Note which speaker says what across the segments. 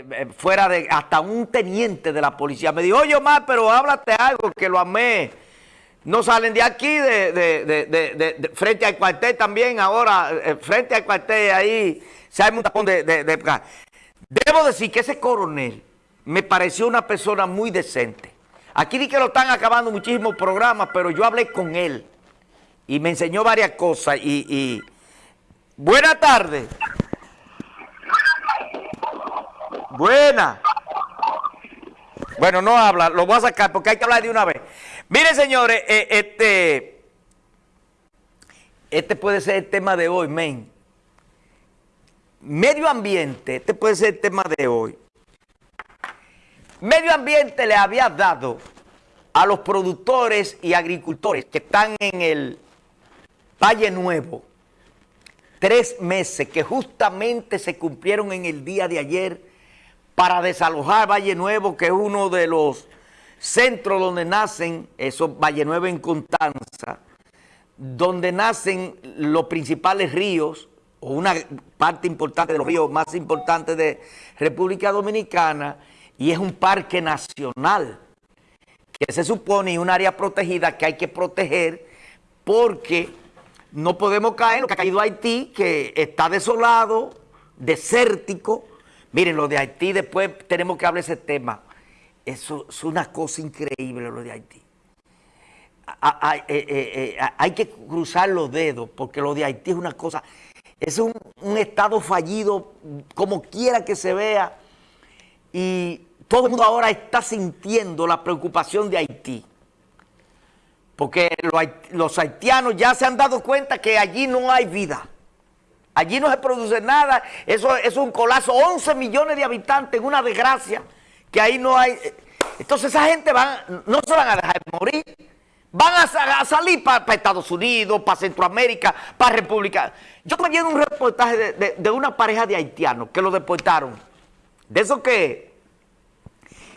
Speaker 1: eh, eh, fuera de, hasta un teniente de la policía. Me dijo, oye Omar, pero háblate algo, que lo amé. No salen de aquí, de, frente al cuartel también, ahora, eh, frente al cuartel ahí, se hay un tapón de, Debo decir que ese coronel me pareció una persona muy decente. Aquí di que lo están acabando muchísimos programas, pero yo hablé con él y me enseñó varias cosas y... y... Buenas tardes. Buena. Bueno, no habla, lo voy a sacar porque hay que hablar de una vez. Miren, señores, eh, este, este puede ser el tema de hoy, men. Medio ambiente, este puede ser el tema de hoy. Medio ambiente le había dado a los productores y agricultores que están en el Valle Nuevo tres meses que justamente se cumplieron en el día de ayer para desalojar Valle Nuevo, que es uno de los centros donde nacen, esos Valle Nuevo en Constanza, donde nacen los principales ríos, o una parte importante de los ríos más importantes de República Dominicana, y es un parque nacional, que se supone un área protegida que hay que proteger porque no podemos caer en lo que ha caído Haití, que está desolado, desértico, Miren, lo de Haití, después tenemos que hablar de ese tema. Eso es una cosa increíble lo de Haití. Eh, eh, eh, hay, que cruzar los dedos porque lo de Haití es una cosa, es un, estado fallido como quiera que se vea y todo el mundo ahora está sintiendo la preocupación de Haití. Porque los haitianos ya se han dado cuenta que allí no hay vida. Allí no se produce nada, eso es un colapso, 11 millones de habitantes, una desgracia, que ahí no hay... Entonces esa gente van, no se van a dejar morir, van a, salir para Estados Unidos, para Centroamérica, para República. Yo estoy viendo un reportaje de, una pareja de haitianos que lo deportaron, de esos que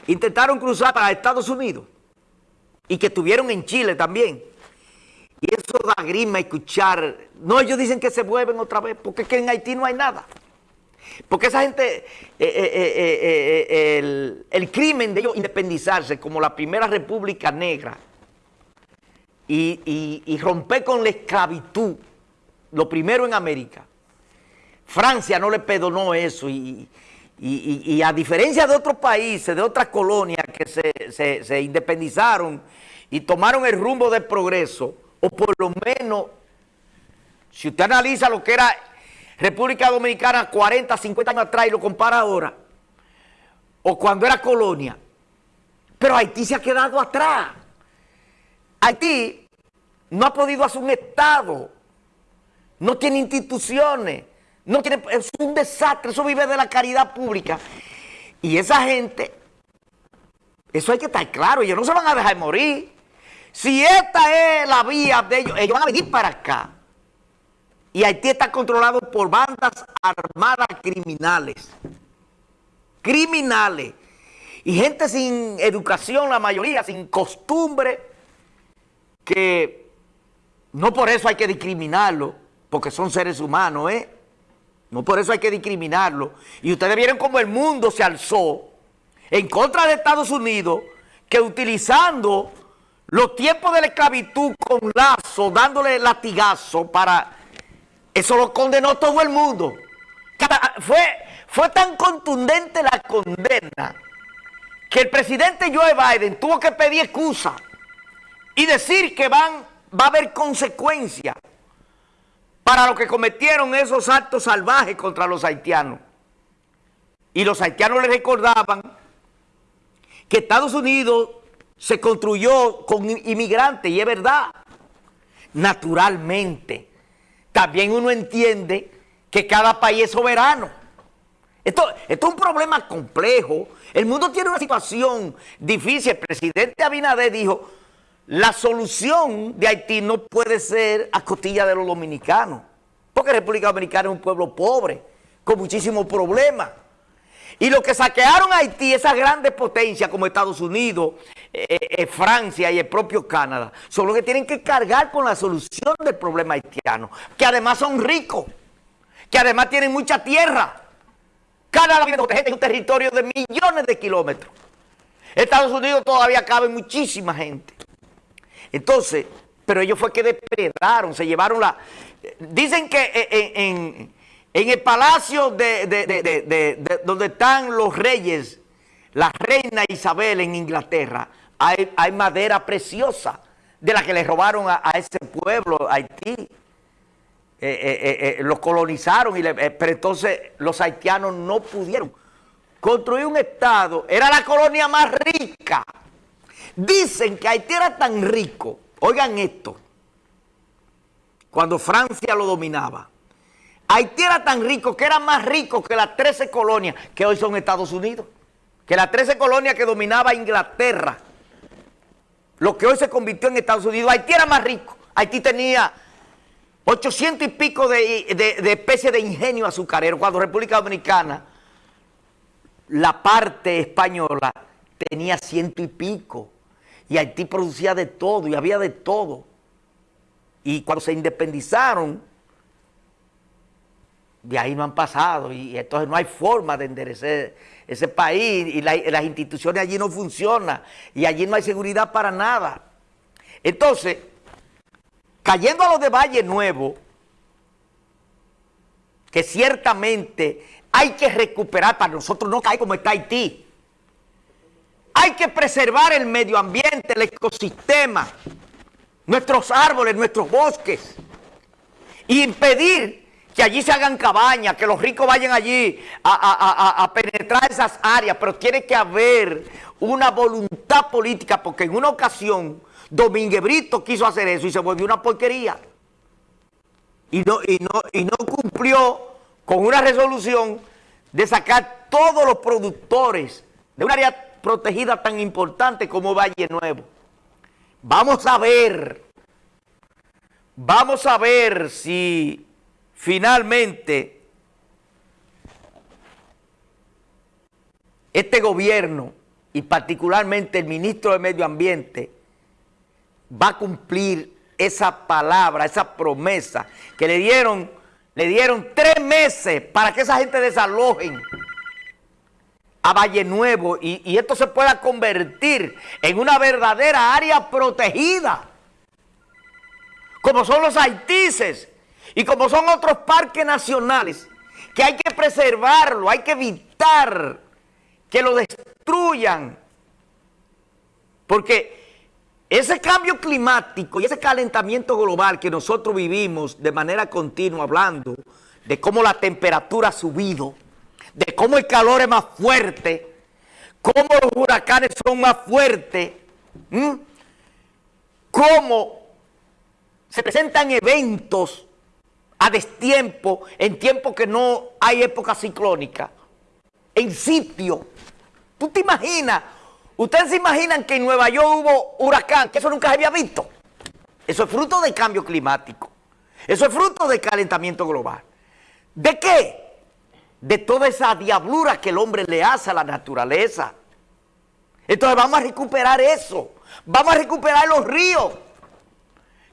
Speaker 1: intentaron cruzar para Estados Unidos y que estuvieron en Chile también. Y eso da grima escuchar. No, ellos dicen que se vuelven otra vez, porque en Haití no hay nada. Porque esa gente, eh, eh, eh, el, crimen de ellos independizarse como la primera república negra y, romper con la esclavitud, lo primero en América, Francia no le perdonó eso y, a diferencia de otros países, de otras colonias que se, se independizaron y tomaron el rumbo del progreso, o por lo menos, si usted analiza lo que era República Dominicana 40, 50 años atrás y lo compara ahora, o cuando era colonia, pero Haití se ha quedado atrás. Haití no ha podido hacer un Estado, no tiene instituciones, no tiene, es un desastre, eso vive de la caridad pública. Y esa gente, eso hay que estar claro, ellos no se van a dejar morir. Si esta es la vía de ellos, ellos van a venir para acá. Y Haití está controlado por bandas armadas criminales. Criminales. Y gente sin educación, la mayoría, sin costumbre, que no por eso hay que discriminarlo, porque son seres humanos, ¿eh? No por eso hay que discriminarlo. Y ustedes vieron cómo el mundo se alzó en contra de Estados Unidos, que utilizando los tiempos de la esclavitud con lazo, dándole latigazo para... Eso lo condenó todo el mundo. fue, fue tan contundente la condena que el presidente Joe Biden tuvo que pedir excusa y decir que van, va a haber consecuencias para lo que cometieron esos actos salvajes contra los haitianos. Y los haitianos le recordaban que Estados Unidos se construyó con inmigrantes, y es verdad, naturalmente. También uno entiende que cada país es soberano. Esto, es un problema complejo. El mundo tiene una situación difícil. El presidente Abinader dijo, la solución de Haití no puede ser a costilla de los dominicanos. Porque República Dominicana es un pueblo pobre, con muchísimos problemas. Y lo que saquearon a Haití, esas grandes potencias como Estados Unidos, eh, eh, Francia y el propio Canadá, son los que tienen que cargar con la solución del problema haitiano, que además son ricos, que además tienen mucha tierra. Canadá proteger un territorio de millones de kilómetros. Estados Unidos todavía cabe muchísima gente. Entonces, pero ellos fue que depredaron, se llevaron la... Dicen que en, el palacio de, donde están los reyes, la reina Isabel en Inglaterra, hay, madera preciosa de la que le robaron a, ese pueblo, Haití. Eh, eh, eh, los colonizaron, y pero entonces los haitianos no pudieron construir un estado. Era la colonia más rica. Dicen que Haití era tan rico, oigan esto, cuando Francia lo dominaba. Haití era tan rico que era más rico que las 13 colonias que hoy son Estados Unidos. Que las 13 colonias que dominaba Inglaterra lo que hoy se convirtió en Estados Unidos. Haití era más rico. Haití tenía 800 y pico de, especies de ingenio azucarero, cuando República Dominicana, la parte española, tenía ciento y pico. Y Haití producía de todo, y había de todo. Y cuando se independizaron, de ahí no han pasado, y entonces no hay forma de enderecer ese país y, las instituciones allí no funcionan y allí no hay seguridad para nada. Entonces, cayendo a lo de Valle Nuevo, que ciertamente hay que recuperar para nosotros no caer como está Haití. Hay que preservar el medio ambiente, el ecosistema, nuestros árboles, nuestros bosques, y impedir que allí se hagan cabañas, que los ricos vayan allí a, penetrar esas áreas, pero tiene que haber una voluntad política, porque en una ocasión Domínguez Brito quiso hacer eso y se volvió una porquería. Y no, y no, y no cumplió con una resolución de sacar todos los productores de un área protegida tan importante como Valle Nuevo. Vamos a ver, vamos a ver si finalmente este gobierno y particularmente el ministro de Medio Ambiente va a cumplir esa palabra, esa promesa que le dieron, le dieron tres meses para que esa gente desalojen a Valle Nuevo y, esto se pueda convertir en una verdadera área protegida, como son los haitises, y como son otros parques nacionales, que hay que preservarlo, hay que evitar que lo destruyan. Porque ese cambio climático y ese calentamiento global que nosotros vivimos de manera continua, hablando de cómo la temperatura ha subido, de cómo el calor es más fuerte, cómo los huracanes son más fuertes, cómo se presentan eventos a destiempo, en tiempo que no hay época ciclónica, en sitio. ¿Tú te imaginas? ¿Ustedes se imaginan que en Nueva York hubo huracán? Que eso nunca se había visto. Eso es fruto del cambio climático. Eso es fruto del calentamiento global. ¿De qué? De toda esa diablura que el hombre le hace a la naturaleza. Entonces vamos a recuperar eso. Vamos a recuperar los ríos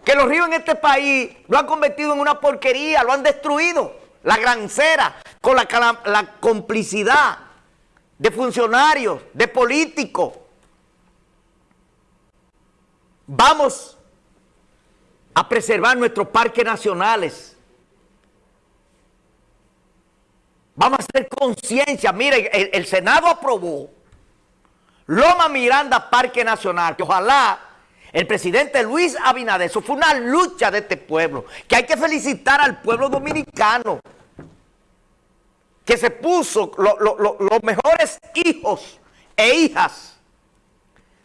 Speaker 1: que los ríos en este país lo han convertido en una porquería, lo han destruido. La grancera, con la, la complicidad de funcionarios, de políticos. Vamos a preservar nuestros parques nacionales. Vamos a hacer conciencia. Mire, el, el Senado aprobó Loma Miranda Parque Nacional, que ojalá el presidente Luis Abinader, eso fue una lucha de este pueblo, que hay que felicitar al pueblo dominicano, que se puso los mejores hijos e hijas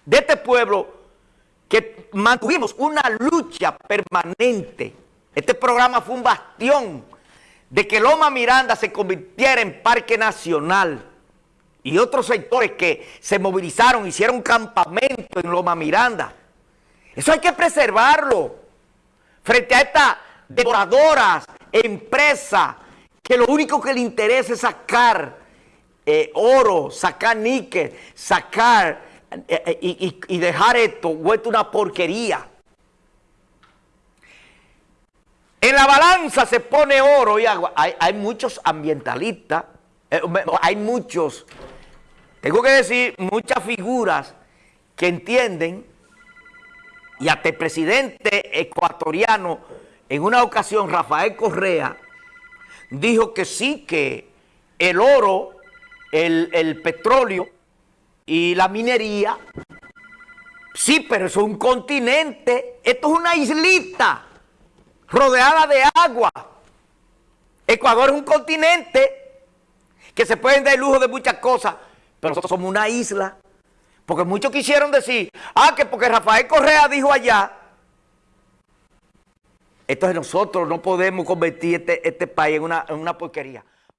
Speaker 1: de este pueblo, que mantuvimos una lucha permanente. Este programa fue un bastión de que Loma Miranda se convirtiera en parque nacional y otros sectores que se movilizaron, hicieron campamento en Loma Miranda, eso hay que preservarlo frente a estas devoradoras empresas que lo único que le interesa es sacar eh, oro, sacar níquel, sacar eh, eh, y, dejar esto vuelto una porquería. En la balanza se pone oro y agua. Hay, muchos ambientalistas hay muchos, tengo que decir, muchas figuras que entienden, y hasta el presidente ecuatoriano, en una ocasión, Rafael Correa, dijo que sí, que el oro, el, el petróleo y la minería, sí, pero eso es un continente, esto es una islita rodeada de agua. Ecuador es un continente que se pueden dar el lujo de muchas cosas, pero nosotros somos una isla. Porque muchos quisieron decir, ah, que porque Rafael Correa dijo allá, entonces nosotros no podemos convertir este, este país en una, en una porquería.